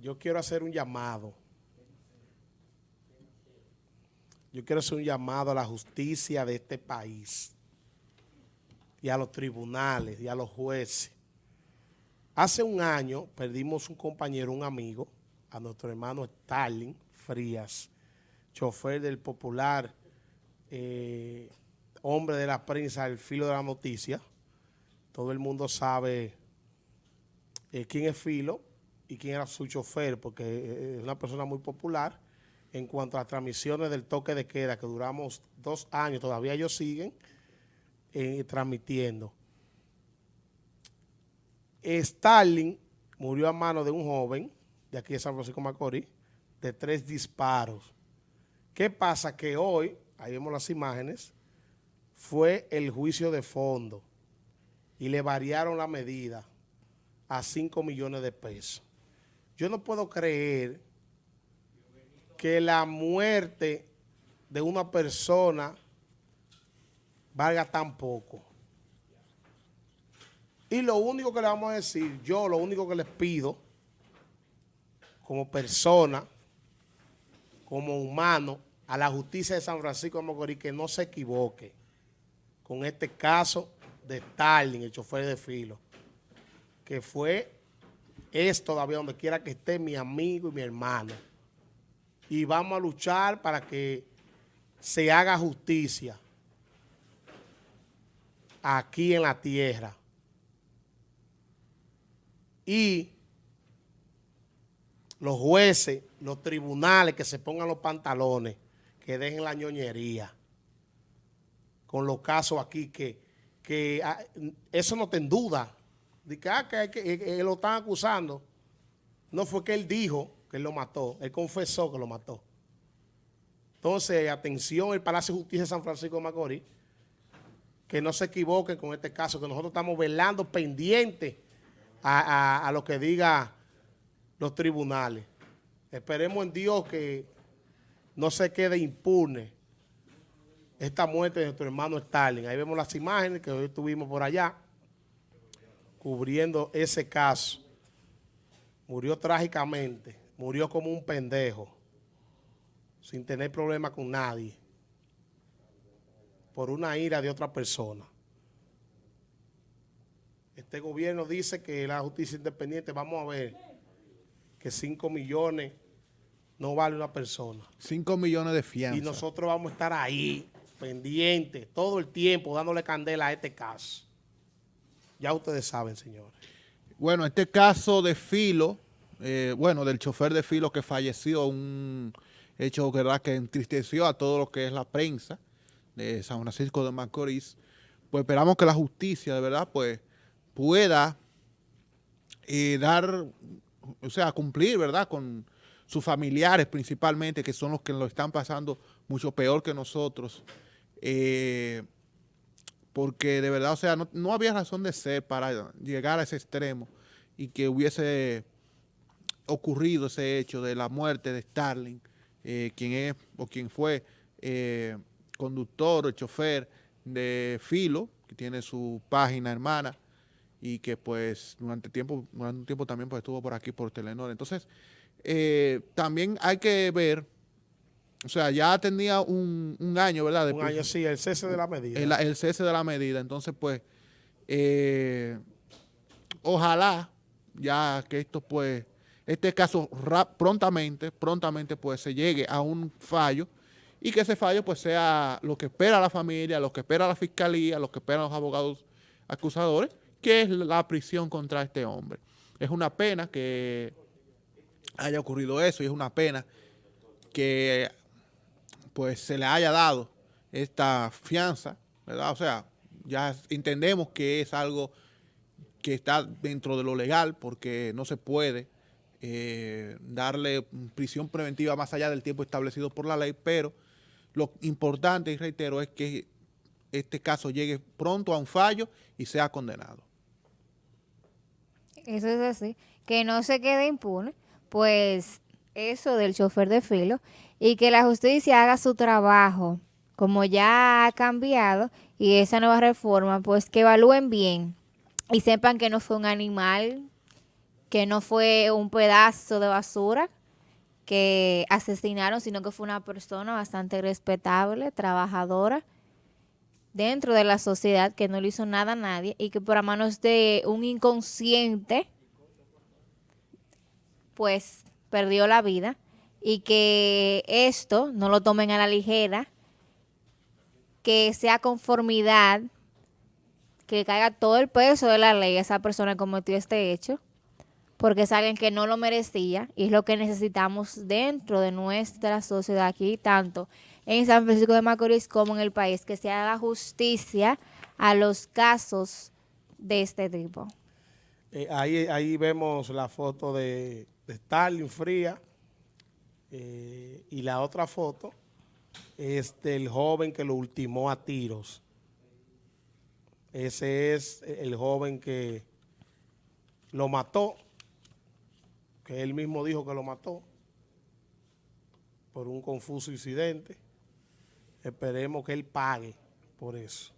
yo quiero hacer un llamado. Yo quiero hacer un llamado a la justicia de este país y a los tribunales y a los jueces. Hace un año perdimos un compañero, un amigo, a nuestro hermano Stalin Frías, chofer del popular eh, hombre de la prensa, el filo de la noticia. Todo el mundo sabe eh, quién es Filo y quién era su chofer, porque eh, es una persona muy popular en cuanto a las transmisiones del toque de queda, que duramos dos años, todavía ellos siguen transmitiendo. Stalin murió a mano de un joven de aquí de San Francisco Macorís, de tres disparos. ¿Qué pasa? Que hoy, ahí vemos las imágenes, fue el juicio de fondo y le variaron la medida a 5 millones de pesos. Yo no puedo creer que la muerte de una persona valga tan poco. Y lo único que le vamos a decir, yo lo único que les pido, como persona, como humano, a la justicia de San Francisco de Macorís, que no se equivoque con este caso de Stalin, el chofer de filo, que fue, es todavía donde quiera que esté mi amigo y mi hermano. Y vamos a luchar para que se haga justicia aquí en la tierra. Y los jueces, los tribunales que se pongan los pantalones, que dejen la ñoñería con los casos aquí que, que ah, eso no te en duda. De que, ah, que, lo están acusando. No fue que él dijo que él lo mató, él confesó que lo mató. Entonces, atención, el Palacio de Justicia de San Francisco de Macorís, que no se equivoquen con este caso, que nosotros estamos velando pendiente a, lo que diga los tribunales. Esperemos en Dios que no se quede impune esta muerte de nuestro hermano Stalin. Ahí vemos las imágenes que hoy estuvimos por allá cubriendo ese caso. Murió trágicamente, murió como un pendejo, sin tener problema con nadie, por una ira de otra persona. Este gobierno dice que la justicia independiente, vamos a ver, que 5 millones no vale una persona. 5 millones de fianza. Y nosotros vamos a estar ahí, pendientes, todo el tiempo, dándole candela a este caso. Ya ustedes saben, señores. Bueno, este caso de Filo, eh, bueno, del chofer de Filo que falleció, un hecho ¿verdad? que entristeció a todo lo que es la prensa de San Francisco de Macorís, pues esperamos que la justicia, de verdad, pues pueda eh, dar, o sea, cumplir, ¿verdad?, con sus familiares principalmente, que son los que lo están pasando mucho peor que nosotros, eh, porque de verdad, o sea, no, había razón de ser para llegar a ese extremo y que hubiese ocurrido ese hecho de la muerte de Starling, eh, quien es o quien fue eh, conductor o chofer de Filo, que tiene su página hermana y que pues durante tiempo durante un tiempo también pues estuvo por aquí por Telenor. Entonces, también hay que ver o sea, ya tenía un, año, ¿verdad? un año, sí, el cese de la medida. El, cese de la medida. Entonces, pues, eh, ojalá ya que esto, pues, este caso prontamente, prontamente, pues, se llegue a un fallo y que ese fallo, pues, sea lo que espera la familia, lo que espera la fiscalía, lo que esperan los abogados acusadores, que es la prisión contra este hombre. Es una pena que haya ocurrido eso y es una pena que pues se le haya dado esta fianza, ¿verdad? O sea, ya entendemos que es algo que está dentro de lo legal porque no se puede eh, darle prisión preventiva más allá del tiempo establecido por la ley, pero lo importante, y reitero, es que este caso llegue pronto a un fallo y sea condenado. Eso es así, que no se quede impune, pues eso del chofer de filo y que la justicia haga su trabajo como ya ha cambiado y esa nueva reforma, pues que evalúen bien y sepan que no fue un animal que no fue un pedazo de basura que asesinaron, sino que fue una persona bastante respetable, trabajadora, dentro de la sociedad, que no le hizo nada a nadie y que por a manos de un inconsciente, pues perdió la vida y que esto no lo tomen a la ligera, que sea conformidad, que caiga todo el peso de la ley a esa persona que cometió este hecho, porque es alguien que no lo merecía y es lo que necesitamos dentro de nuestra sociedad aquí, tanto en San Francisco de Macorís como en el país, que se haga justicia a los casos de este tipo. Eh, ahí, ahí vemos la foto de, de Stalin fría eh, y la otra foto es del joven que lo ultimó a tiros. Ese es el joven que lo mató, que él mismo dijo que lo mató por un confuso incidente. Esperemos que él pague por eso.